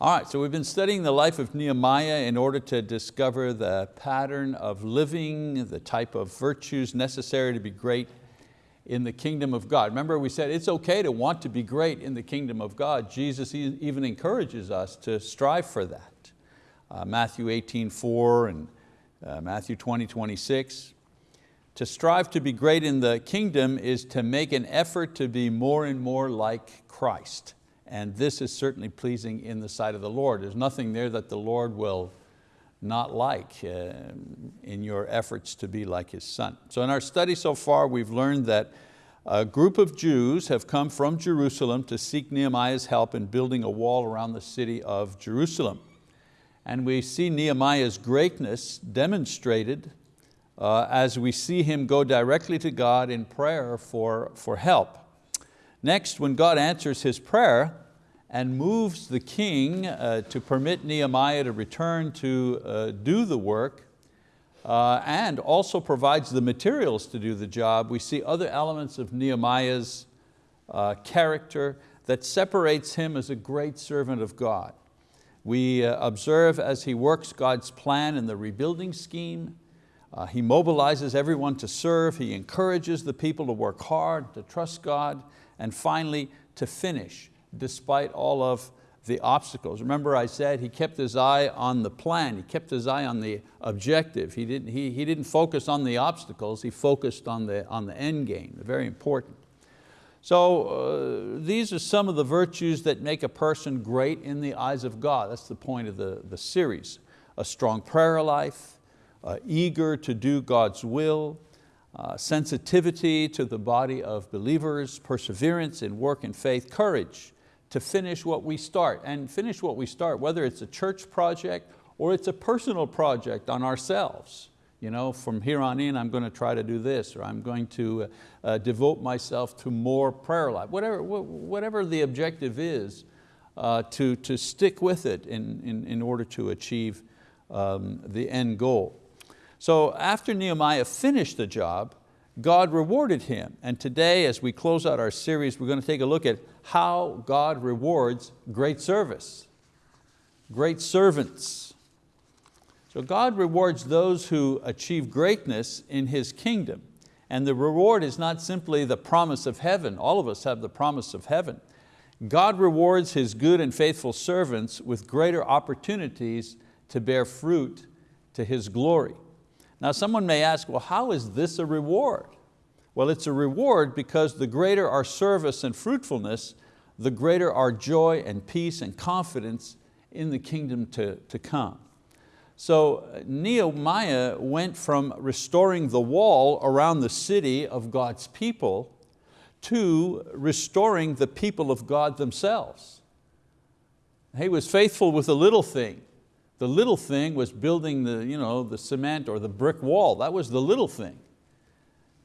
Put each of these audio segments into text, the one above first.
All right, so we've been studying the life of Nehemiah in order to discover the pattern of living, the type of virtues necessary to be great in the kingdom of God. Remember we said it's okay to want to be great in the kingdom of God. Jesus even encourages us to strive for that. Uh, Matthew 18, 4 and uh, Matthew 20, 26. To strive to be great in the kingdom is to make an effort to be more and more like Christ and this is certainly pleasing in the sight of the Lord. There's nothing there that the Lord will not like uh, in your efforts to be like His Son. So in our study so far, we've learned that a group of Jews have come from Jerusalem to seek Nehemiah's help in building a wall around the city of Jerusalem. And we see Nehemiah's greatness demonstrated uh, as we see him go directly to God in prayer for, for help. Next, when God answers his prayer and moves the king uh, to permit Nehemiah to return to uh, do the work, uh, and also provides the materials to do the job, we see other elements of Nehemiah's uh, character that separates him as a great servant of God. We uh, observe as he works God's plan in the rebuilding scheme, uh, he mobilizes everyone to serve, he encourages the people to work hard, to trust God, and finally to finish despite all of the obstacles. Remember I said he kept his eye on the plan, he kept his eye on the objective. He didn't, he, he didn't focus on the obstacles, he focused on the, on the end game, very important. So uh, these are some of the virtues that make a person great in the eyes of God. That's the point of the, the series. A strong prayer life, uh, eager to do God's will, uh, sensitivity to the body of believers, perseverance in work and faith, courage to finish what we start. And finish what we start, whether it's a church project or it's a personal project on ourselves. You know, from here on in, I'm going to try to do this, or I'm going to uh, uh, devote myself to more prayer life. Whatever, whatever the objective is, uh, to, to stick with it in, in, in order to achieve um, the end goal. So after Nehemiah finished the job, God rewarded him. And today, as we close out our series, we're going to take a look at how God rewards great service, great servants. So God rewards those who achieve greatness in His kingdom. And the reward is not simply the promise of heaven. All of us have the promise of heaven. God rewards His good and faithful servants with greater opportunities to bear fruit to His glory. Now someone may ask, well, how is this a reward? Well, it's a reward because the greater our service and fruitfulness, the greater our joy and peace and confidence in the kingdom to, to come. So Nehemiah went from restoring the wall around the city of God's people to restoring the people of God themselves. He was faithful with a little thing. The little thing was building the, you know, the cement or the brick wall. That was the little thing.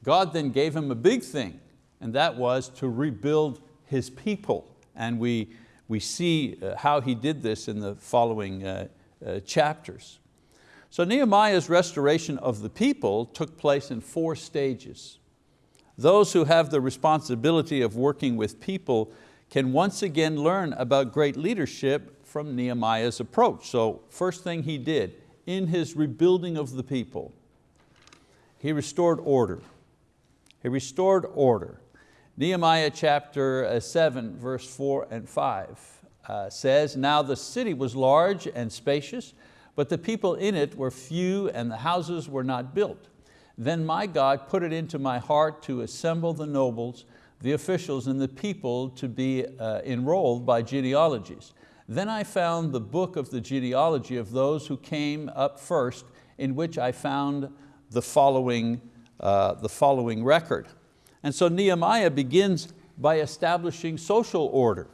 God then gave him a big thing, and that was to rebuild his people. And we, we see uh, how he did this in the following uh, uh, chapters. So Nehemiah's restoration of the people took place in four stages. Those who have the responsibility of working with people can once again learn about great leadership from Nehemiah's approach. So first thing he did, in his rebuilding of the people, he restored order. He restored order. Nehemiah chapter uh, seven, verse four and five uh, says, Now the city was large and spacious, but the people in it were few and the houses were not built. Then my God put it into my heart to assemble the nobles, the officials and the people to be uh, enrolled by genealogies. Then I found the book of the genealogy of those who came up first, in which I found the following, uh, the following record. And so Nehemiah begins by establishing social order.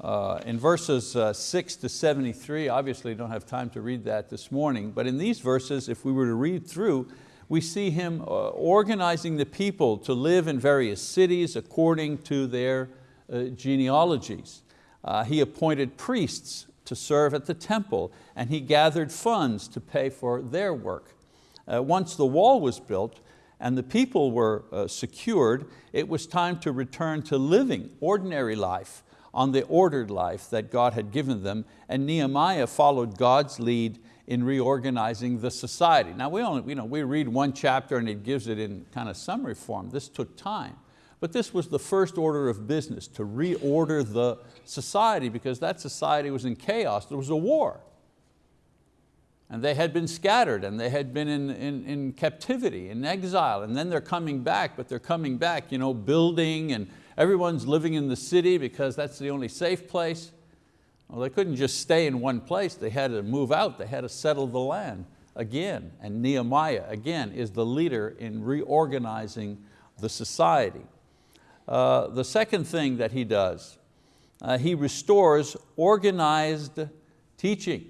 Uh, in verses uh, 6 to 73, obviously don't have time to read that this morning, but in these verses, if we were to read through, we see him uh, organizing the people to live in various cities according to their uh, genealogies. Uh, he appointed priests to serve at the temple and he gathered funds to pay for their work. Uh, once the wall was built and the people were uh, secured, it was time to return to living ordinary life on the ordered life that God had given them, and Nehemiah followed God's lead in reorganizing the society. Now we, only, you know, we read one chapter and it gives it in kind of summary form. This took time. But this was the first order of business, to reorder the society because that society was in chaos. There was a war. And they had been scattered and they had been in, in, in captivity, in exile, and then they're coming back, but they're coming back you know, building and everyone's living in the city because that's the only safe place. Well, they couldn't just stay in one place, they had to move out, they had to settle the land again. And Nehemiah, again, is the leader in reorganizing the society. Uh, the second thing that he does, uh, he restores organized teaching.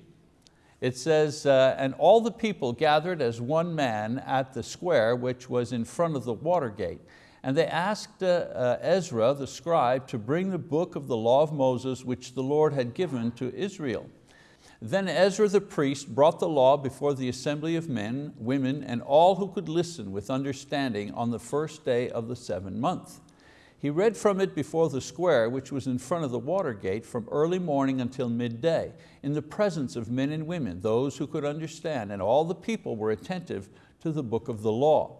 It says, uh, and all the people gathered as one man at the square which was in front of the water gate. And they asked uh, uh, Ezra, the scribe, to bring the book of the law of Moses which the Lord had given to Israel. Then Ezra the priest brought the law before the assembly of men, women, and all who could listen with understanding on the first day of the seventh month. He read from it before the square, which was in front of the water gate, from early morning until midday, in the presence of men and women, those who could understand, and all the people were attentive to the book of the law.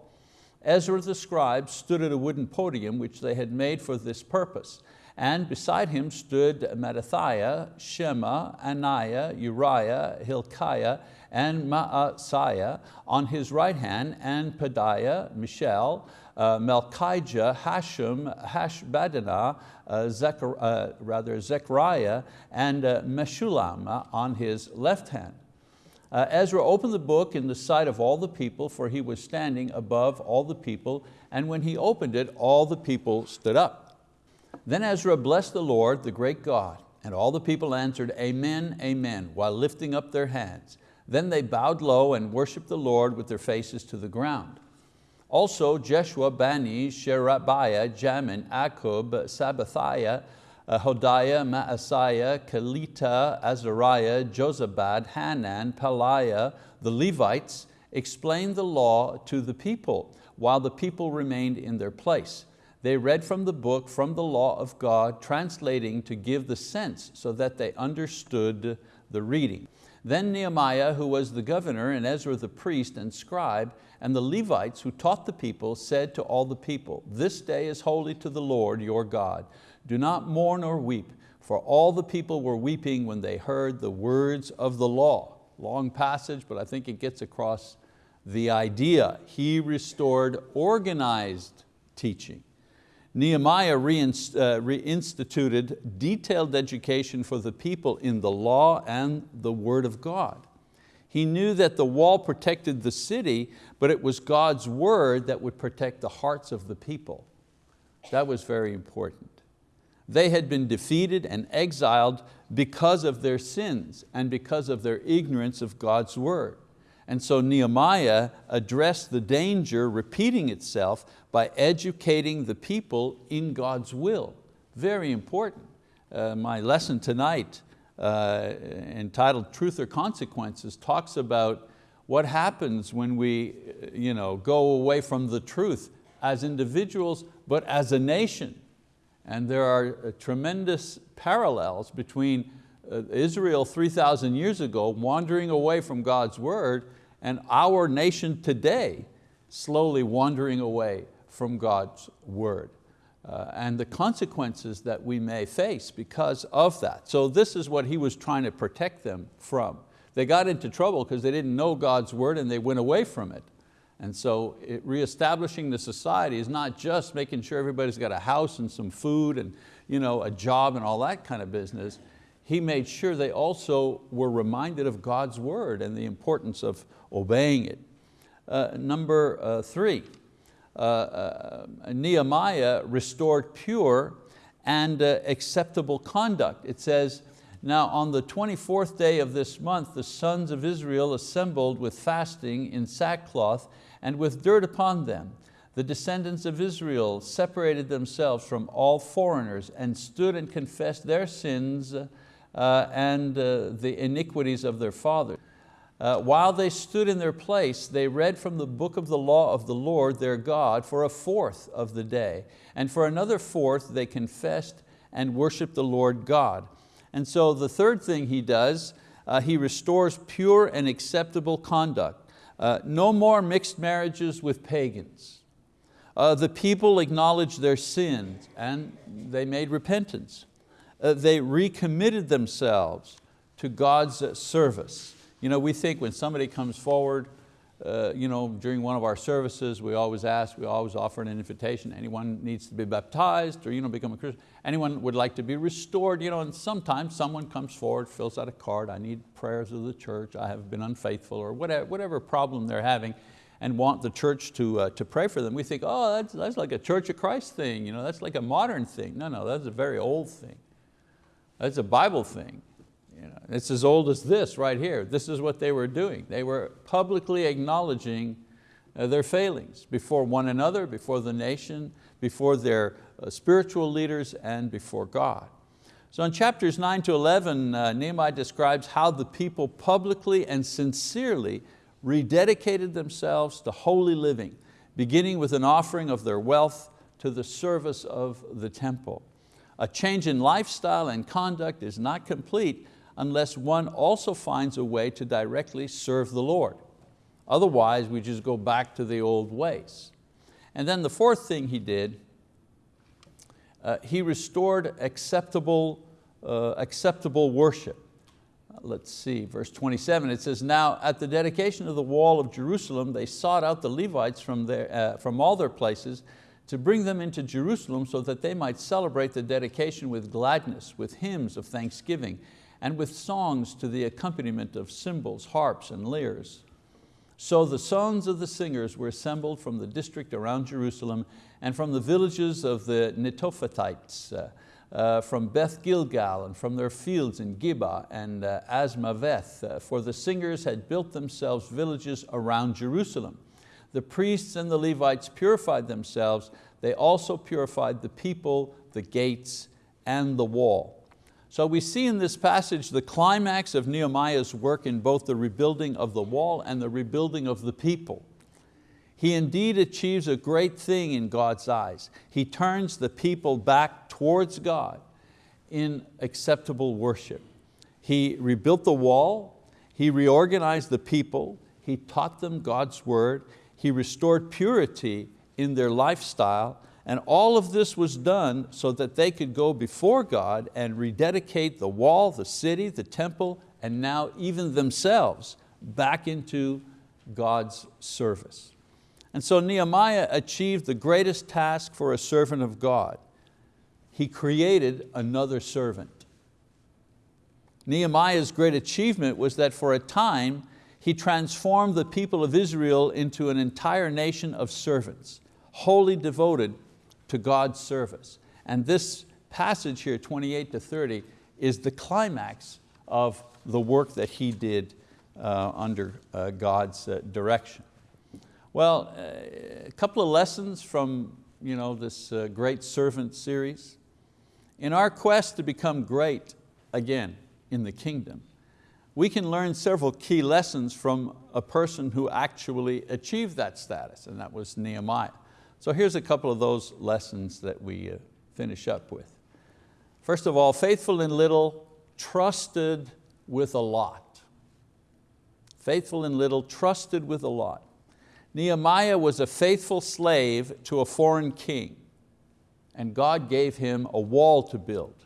Ezra the scribe stood at a wooden podium which they had made for this purpose, and beside him stood Mattithiah, Shema, Ananiah, Uriah, Hilkiah, and Maaseiah on his right hand, and Pedaiah, Mishael, uh, Malchijah, Hashum, Hashbaddanah, uh, Zechar, uh, rather Zechariah, and uh, Meshullam on his left hand. Uh, Ezra opened the book in the sight of all the people, for he was standing above all the people, and when he opened it, all the people stood up. Then Ezra blessed the Lord, the great God, and all the people answered, Amen, Amen, while lifting up their hands. Then they bowed low and worshiped the Lord with their faces to the ground. Also Jeshua, Bani, Sherebiah, Jamin, Akkub, Sabbathiah, Hodiah, Maaseiah, Kelita, Azariah, Jozabad, Hanan, Pelaiah, the Levites, explained the law to the people, while the people remained in their place. They read from the book, from the law of God, translating to give the sense so that they understood the reading. Then Nehemiah, who was the governor, and Ezra the priest and scribe, and the Levites who taught the people said to all the people, this day is holy to the Lord your God. Do not mourn or weep, for all the people were weeping when they heard the words of the law. Long passage, but I think it gets across the idea. He restored organized teaching. Nehemiah uh, reinstituted detailed education for the people in the law and the word of God. He knew that the wall protected the city, but it was God's word that would protect the hearts of the people. That was very important. They had been defeated and exiled because of their sins and because of their ignorance of God's word. And so Nehemiah addressed the danger repeating itself by educating the people in God's will. Very important. Uh, my lesson tonight uh, entitled Truth or Consequences talks about what happens when we you know, go away from the truth as individuals, but as a nation. And there are uh, tremendous parallels between uh, Israel 3,000 years ago wandering away from God's word and our nation today slowly wandering away from God's word. Uh, and the consequences that we may face because of that. So this is what he was trying to protect them from. They got into trouble because they didn't know God's word and they went away from it. And so reestablishing the society is not just making sure everybody's got a house and some food and you know, a job and all that kind of business. He made sure they also were reminded of God's word and the importance of obeying it. Uh, number uh, three, uh, uh, Nehemiah restored pure and uh, acceptable conduct. It says, now on the 24th day of this month, the sons of Israel assembled with fasting in sackcloth and with dirt upon them. The descendants of Israel separated themselves from all foreigners and stood and confessed their sins and uh, the iniquities of their fathers. Uh, while they stood in their place, they read from the book of the law of the Lord their God for a fourth of the day. And for another fourth they confessed and worshiped the Lord God. And so the third thing he does, uh, he restores pure and acceptable conduct. Uh, no more mixed marriages with pagans. Uh, the people acknowledged their sins and they made repentance. Uh, they recommitted themselves to God's service. You know, we think when somebody comes forward, uh, you know, during one of our services, we always ask, we always offer an invitation. Anyone needs to be baptized or you know, become a Christian. Anyone would like to be restored. You know, and sometimes someone comes forward, fills out a card, I need prayers of the church, I have been unfaithful, or whatever, whatever problem they're having and want the church to, uh, to pray for them. We think, oh, that's, that's like a Church of Christ thing, you know, that's like a modern thing. No, no, that's a very old thing. That's a Bible thing. You know, it's as old as this right here. This is what they were doing. They were publicly acknowledging uh, their failings before one another, before the nation, before their uh, spiritual leaders, and before God. So in chapters 9 to 11, uh, Nehemiah describes how the people publicly and sincerely rededicated themselves to holy living, beginning with an offering of their wealth to the service of the temple. A change in lifestyle and conduct is not complete unless one also finds a way to directly serve the Lord. Otherwise, we just go back to the old ways. And then the fourth thing he did, uh, he restored acceptable, uh, acceptable worship let's see, verse 27, it says, now at the dedication of the wall of Jerusalem, they sought out the Levites from, their, uh, from all their places to bring them into Jerusalem so that they might celebrate the dedication with gladness, with hymns of thanksgiving, and with songs to the accompaniment of cymbals, harps, and lyres. So the sons of the singers were assembled from the district around Jerusalem and from the villages of the Netophathites, uh, uh, from Beth Gilgal and from their fields in Gibeah and uh, Azmaveth, uh, for the singers had built themselves villages around Jerusalem. The priests and the Levites purified themselves. They also purified the people, the gates, and the wall. So we see in this passage the climax of Nehemiah's work in both the rebuilding of the wall and the rebuilding of the people. He indeed achieves a great thing in God's eyes. He turns the people back towards God in acceptable worship. He rebuilt the wall, he reorganized the people, he taught them God's word, he restored purity in their lifestyle, and all of this was done so that they could go before God and rededicate the wall, the city, the temple, and now even themselves back into God's service. And so Nehemiah achieved the greatest task for a servant of God. He created another servant. Nehemiah's great achievement was that for a time, he transformed the people of Israel into an entire nation of servants, wholly devoted to God's service. And this passage here, 28 to 30, is the climax of the work that he did uh, under uh, God's uh, direction. Well, uh, a couple of lessons from you know, this uh, great servant series. In our quest to become great again in the kingdom, we can learn several key lessons from a person who actually achieved that status, and that was Nehemiah. So here's a couple of those lessons that we uh, finish up with. First of all, faithful in little, trusted with a lot. Faithful in little, trusted with a lot. Nehemiah was a faithful slave to a foreign king and God gave him a wall to build.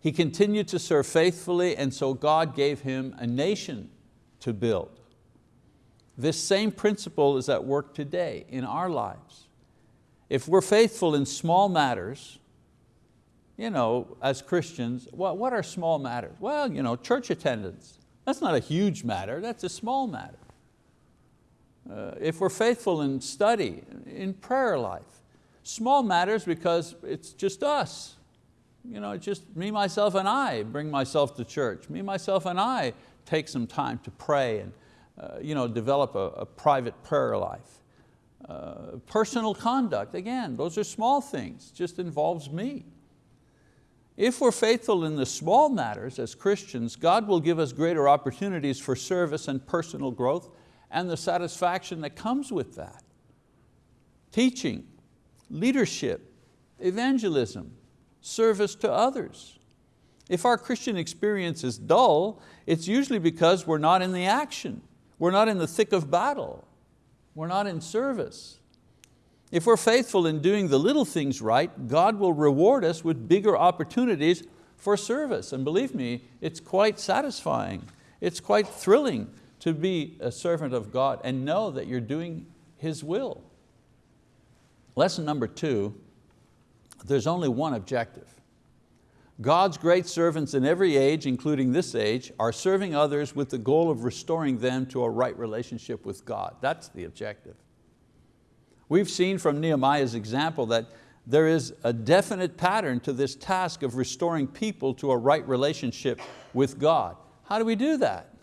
He continued to serve faithfully and so God gave him a nation to build. This same principle is at work today in our lives. If we're faithful in small matters, you know, as Christians, what, what are small matters? Well, you know, church attendance. That's not a huge matter, that's a small matter. Uh, if we're faithful in study, in prayer life, small matters because it's just us. You know, just me, myself, and I bring myself to church. Me, myself, and I take some time to pray and uh, you know, develop a, a private prayer life. Uh, personal conduct, again, those are small things, just involves me. If we're faithful in the small matters as Christians, God will give us greater opportunities for service and personal growth and the satisfaction that comes with that. Teaching, leadership, evangelism, service to others. If our Christian experience is dull, it's usually because we're not in the action. We're not in the thick of battle. We're not in service. If we're faithful in doing the little things right, God will reward us with bigger opportunities for service. And believe me, it's quite satisfying. It's quite thrilling to be a servant of God and know that you're doing His will. Lesson number two, there's only one objective. God's great servants in every age, including this age, are serving others with the goal of restoring them to a right relationship with God. That's the objective. We've seen from Nehemiah's example that there is a definite pattern to this task of restoring people to a right relationship with God. How do we do that?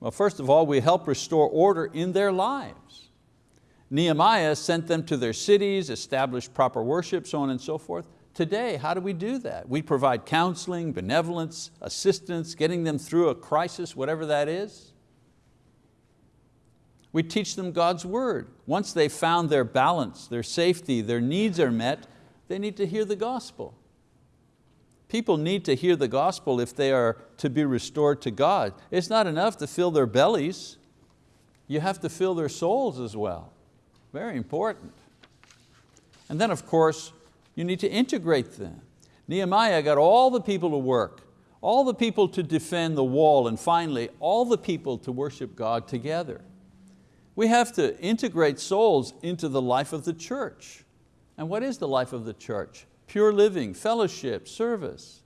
Well, first of all, we help restore order in their lives. Nehemiah sent them to their cities, established proper worship, so on and so forth. Today, how do we do that? We provide counseling, benevolence, assistance, getting them through a crisis, whatever that is. We teach them God's word. Once they've found their balance, their safety, their needs are met, they need to hear the gospel. People need to hear the gospel if they are to be restored to God. It's not enough to fill their bellies. You have to fill their souls as well. Very important. And then of course, you need to integrate them. Nehemiah got all the people to work, all the people to defend the wall, and finally, all the people to worship God together. We have to integrate souls into the life of the church. And what is the life of the church? Pure living, fellowship, service.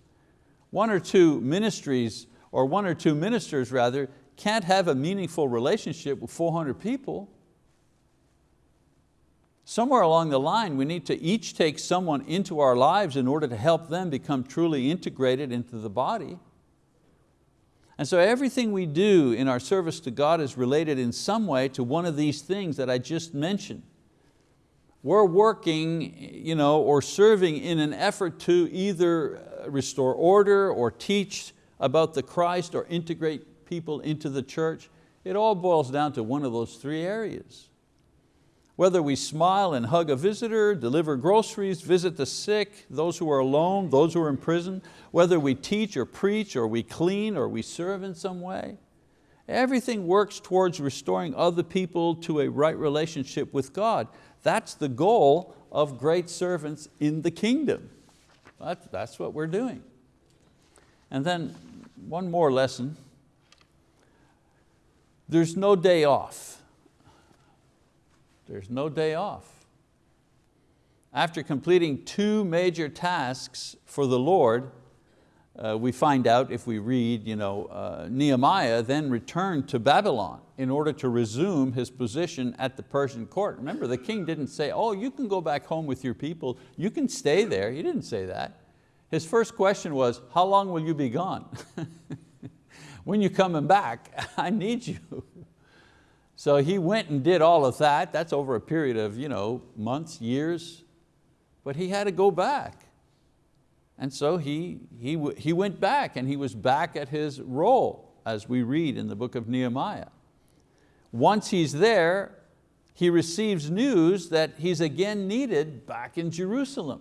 One or two ministries, or one or two ministers rather, can't have a meaningful relationship with 400 people. Somewhere along the line, we need to each take someone into our lives in order to help them become truly integrated into the body. And so everything we do in our service to God is related in some way to one of these things that I just mentioned. We're working you know, or serving in an effort to either restore order or teach about the Christ or integrate people into the church. It all boils down to one of those three areas. Whether we smile and hug a visitor, deliver groceries, visit the sick, those who are alone, those who are in prison, whether we teach or preach or we clean or we serve in some way, everything works towards restoring other people to a right relationship with God. That's the goal of great servants in the kingdom. That's what we're doing. And then one more lesson. There's no day off. There's no day off. After completing two major tasks for the Lord, uh, we find out if we read, you know, uh, Nehemiah then returned to Babylon in order to resume his position at the Persian court. Remember, the king didn't say, oh, you can go back home with your people, you can stay there. He didn't say that. His first question was, how long will you be gone? when you coming back? I need you. So he went and did all of that. That's over a period of you know, months, years, but he had to go back. And so he, he, he went back and he was back at his role as we read in the book of Nehemiah. Once he's there, he receives news that he's again needed back in Jerusalem.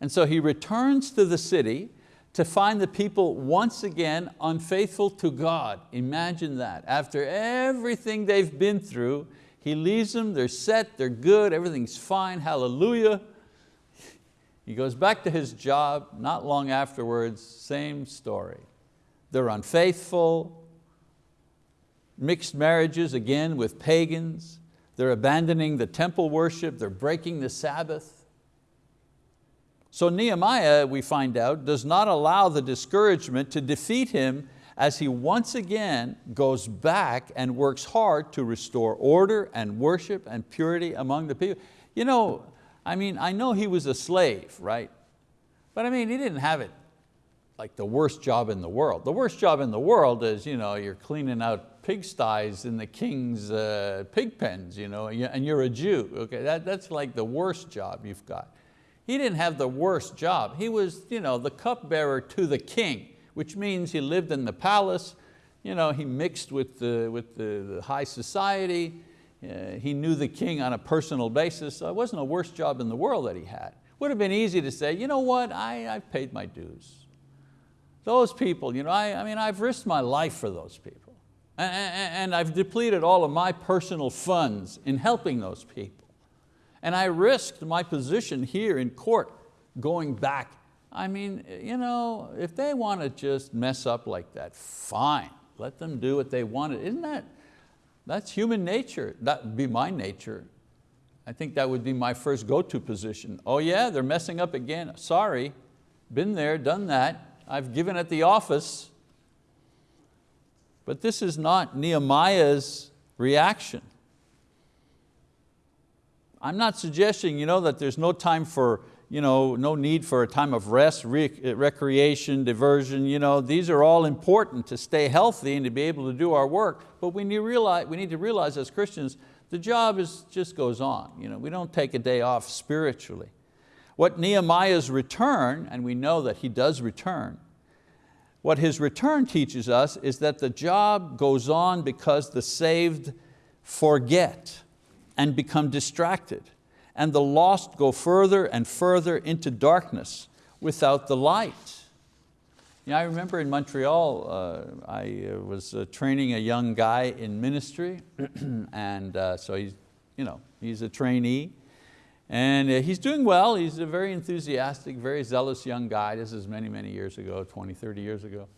And so he returns to the city to find the people once again unfaithful to God. Imagine that. After everything they've been through, he leaves them, they're set, they're good, everything's fine, hallelujah. He goes back to his job, not long afterwards, same story. They're unfaithful, mixed marriages again with pagans, they're abandoning the temple worship, they're breaking the Sabbath. So Nehemiah, we find out, does not allow the discouragement to defeat him as he once again goes back and works hard to restore order and worship and purity among the people. You know, I mean, I know he was a slave, right? But I mean, he didn't have it like the worst job in the world. The worst job in the world is you know, you're cleaning out pigsties in the king's uh, pig pens, you know, and you're a Jew. Okay, that, that's like the worst job you've got. He didn't have the worst job. He was you know, the cupbearer to the king, which means he lived in the palace, you know, he mixed with the, with the, the high society, uh, he knew the king on a personal basis, so it wasn't the worst job in the world that he had. Would have been easy to say, you know what, I, I've paid my dues. Those people, you know, I, I mean, I've risked my life for those people. And, and I've depleted all of my personal funds in helping those people. And I risked my position here in court going back. I mean, you know, if they want to just mess up like that, fine. Let them do what they wanted. Isn't that, that's human nature. That would be my nature. I think that would be my first go-to position. Oh yeah, they're messing up again. Sorry, been there, done that. I've given at the office. But this is not Nehemiah's reaction. I'm not suggesting you know, that there's no time for, you know, no need for a time of rest, rec recreation, diversion. You know, these are all important to stay healthy and to be able to do our work, but we need, realize, we need to realize as Christians, the job is, just goes on. You know, we don't take a day off spiritually. What Nehemiah's return, and we know that he does return, what his return teaches us is that the job goes on because the saved forget and become distracted and the lost go further and further into darkness without the light. You know, I remember in Montreal, uh, I uh, was uh, training a young guy in ministry and uh, so he's, you know, he's a trainee and uh, he's doing well, he's a very enthusiastic, very zealous young guy. This is many, many years ago, 20, 30 years ago.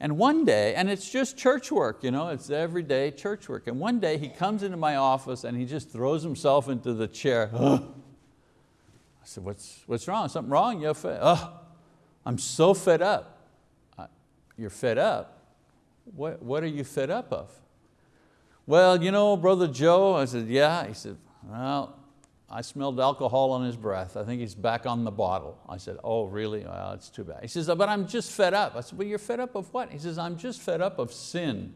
And one day, and it's just church work, you know, it's everyday church work. And one day he comes into my office and he just throws himself into the chair. I said, what's, what's wrong? Something wrong? You're fed. Oh, I'm so fed up. You're fed up? What, what are you fed up of? Well, you know, Brother Joe, I said, yeah. He said, well, I smelled alcohol on his breath. I think he's back on the bottle. I said, oh, really? Well, it's too bad. He says, but I'm just fed up. I said, well, you're fed up of what? He says, I'm just fed up of sin.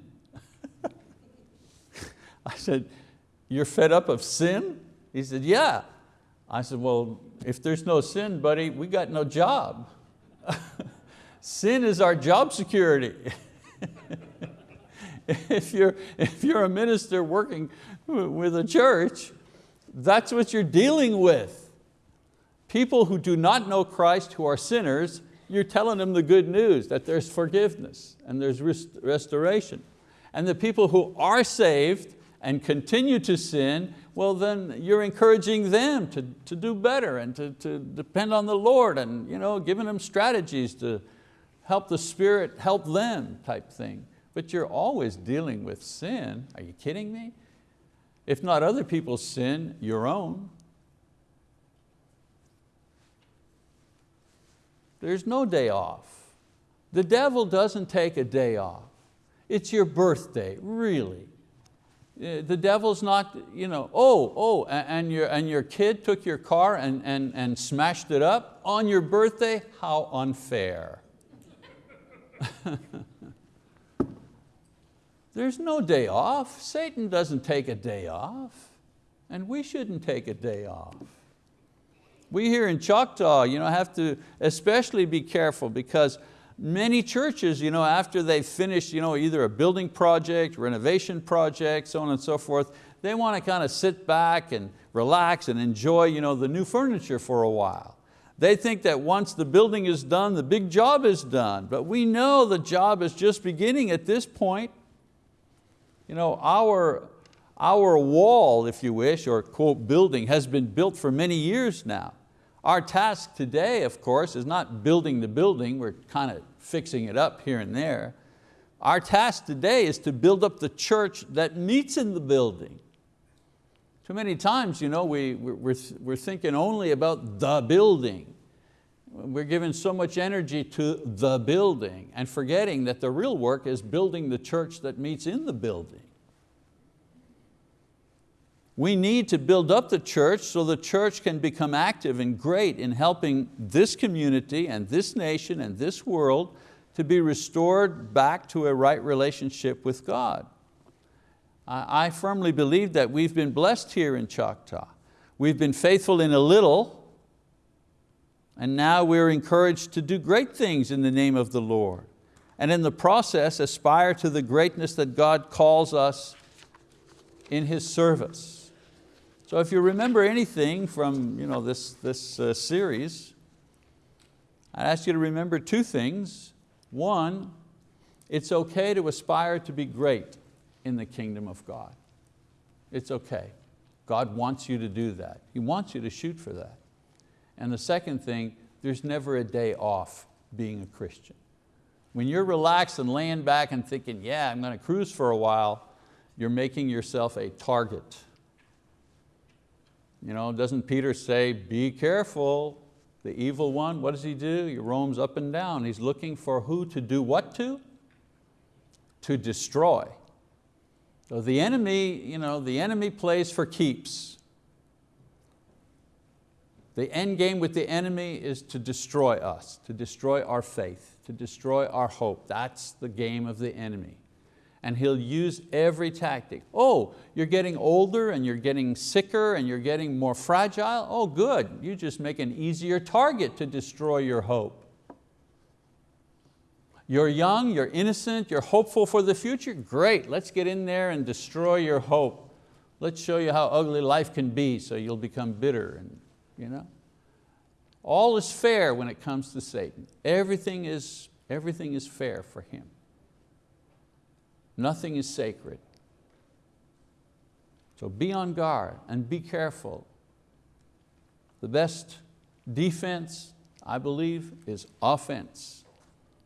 I said, you're fed up of sin? He said, yeah. I said, well, if there's no sin, buddy, we got no job. sin is our job security. if, you're, if you're a minister working with a church, that's what you're dealing with. People who do not know Christ, who are sinners, you're telling them the good news, that there's forgiveness and there's rest restoration. And the people who are saved and continue to sin, well then you're encouraging them to, to do better and to, to depend on the Lord and you know, giving them strategies to help the Spirit help them type thing. But you're always dealing with sin. Are you kidding me? If not other people's sin, your own. There's no day off. The devil doesn't take a day off. It's your birthday, really. Uh, the devil's not, you know, oh, oh, and your, and your kid took your car and, and, and smashed it up on your birthday? How unfair. There's no day off. Satan doesn't take a day off, and we shouldn't take a day off. We here in Choctaw you know, have to especially be careful because many churches, you know, after they've finished you know, either a building project, renovation project, so on and so forth, they want to kind of sit back and relax and enjoy you know, the new furniture for a while. They think that once the building is done, the big job is done. But we know the job is just beginning at this point. You know, our, our wall, if you wish, or quote, building has been built for many years now. Our task today, of course, is not building the building, we're kind of fixing it up here and there. Our task today is to build up the church that meets in the building. Too many times you know, we, we're, we're thinking only about the building. We're giving so much energy to the building and forgetting that the real work is building the church that meets in the building. We need to build up the church so the church can become active and great in helping this community and this nation and this world to be restored back to a right relationship with God. I firmly believe that we've been blessed here in Choctaw. We've been faithful in a little, and now we're encouraged to do great things in the name of the Lord. And in the process, aspire to the greatness that God calls us in His service. So if you remember anything from you know, this, this uh, series, I'd ask you to remember two things. One, it's okay to aspire to be great in the kingdom of God. It's okay. God wants you to do that. He wants you to shoot for that. And the second thing, there's never a day off being a Christian. When you're relaxed and laying back and thinking, yeah, I'm going to cruise for a while, you're making yourself a target. You know, doesn't Peter say, be careful, the evil one, what does he do? He roams up and down. He's looking for who to do what to? To destroy. So the enemy, you know, the enemy plays for keeps. The end game with the enemy is to destroy us, to destroy our faith, to destroy our hope. That's the game of the enemy. And he'll use every tactic. Oh, you're getting older and you're getting sicker and you're getting more fragile? Oh good, you just make an easier target to destroy your hope. You're young, you're innocent, you're hopeful for the future? Great, let's get in there and destroy your hope. Let's show you how ugly life can be so you'll become bitter. And, you know? All is fair when it comes to Satan. Everything is, everything is fair for him. Nothing is sacred. So be on guard and be careful. The best defense, I believe, is offense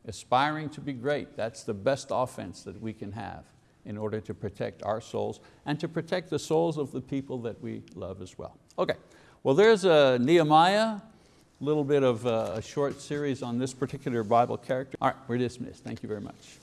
aspiring to be great. That's the best offense that we can have in order to protect our souls and to protect the souls of the people that we love as well. Okay, well there's a Nehemiah, a little bit of a, a short series on this particular Bible character. All right, we're dismissed. Thank you very much.